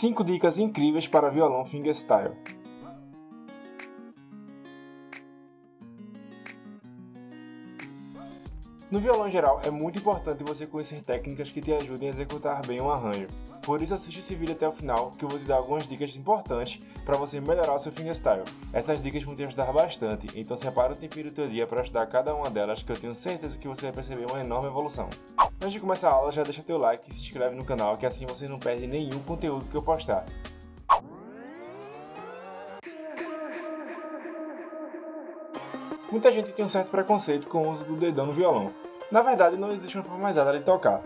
5 dicas incríveis para violão fingerstyle. No violão geral, é muito importante você conhecer técnicas que te ajudem a executar bem um arranjo. Por isso assiste esse vídeo até o final, que eu vou te dar algumas dicas importantes para você melhorar o seu fingerstyle. Essas dicas vão te ajudar bastante, então separa o tempinho do teu dia para estudar cada uma delas, que eu tenho certeza que você vai perceber uma enorme evolução. Antes de começar a aula, já deixa teu like e se inscreve no canal, que assim você não perde nenhum conteúdo que eu postar. Muita gente tem um certo preconceito com o uso do dedão no violão. Na verdade, não existe uma forma mais exata de tocar.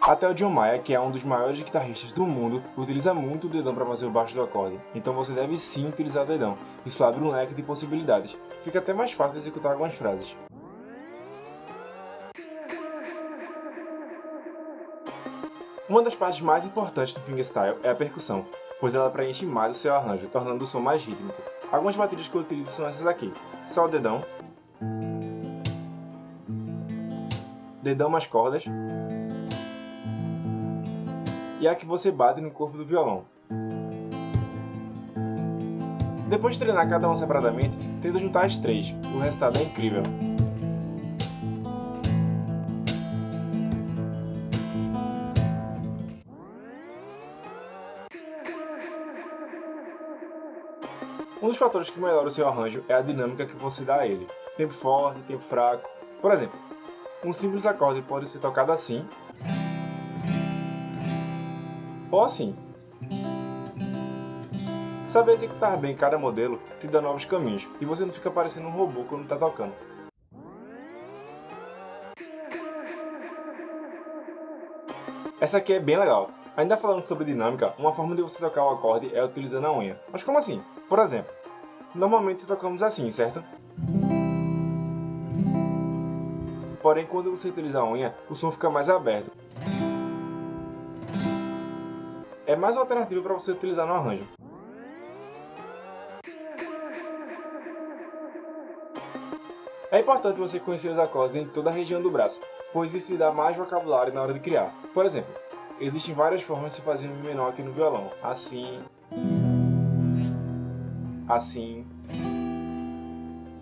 Até o John Mayer, que é um dos maiores guitarristas do mundo, utiliza muito o dedão para fazer o baixo do acorde. Então você deve sim utilizar o dedão. Isso abre um leque de possibilidades. Fica até mais fácil executar algumas frases. Uma das partes mais importantes do fingerstyle é a percussão, pois ela preenche mais o seu arranjo, tornando o som mais rítmico. Algumas batidas que eu utilizo são essas aqui. Só o dedão, dedão mais cordas e a que você bate no corpo do violão. Depois de treinar cada uma separadamente, tenta juntar as três, o resultado é incrível. Um dos fatores que melhora o seu arranjo é a dinâmica que você dá a ele. Tempo forte, tempo fraco. Por exemplo, um simples acorde pode ser tocado assim ou assim. Saber executar bem cada modelo te dá novos caminhos e você não fica parecendo um robô quando está tocando. Essa aqui é bem legal. Ainda falando sobre dinâmica, uma forma de você tocar o acorde é utilizando a unha. Mas como assim? Por exemplo, normalmente tocamos assim, certo? Porém, quando você utiliza a unha, o som fica mais aberto. É mais uma alternativa para você utilizar no arranjo. É importante você conhecer os acordes em toda a região do braço, pois isso te dá mais vocabulário na hora de criar. Por exemplo, existem várias formas de fazer Mi menor aqui no violão. Assim... Assim...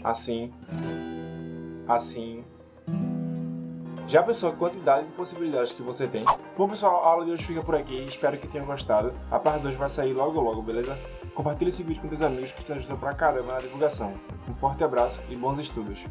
Assim... Assim... Já pensou a quantidade de possibilidades que você tem? Bom pessoal, a aula de hoje fica por aqui, espero que tenham gostado. A parte 2 vai sair logo logo, beleza? Compartilhe esse vídeo com seus amigos que se ajudam pra caramba na divulgação. Um forte abraço e bons estudos!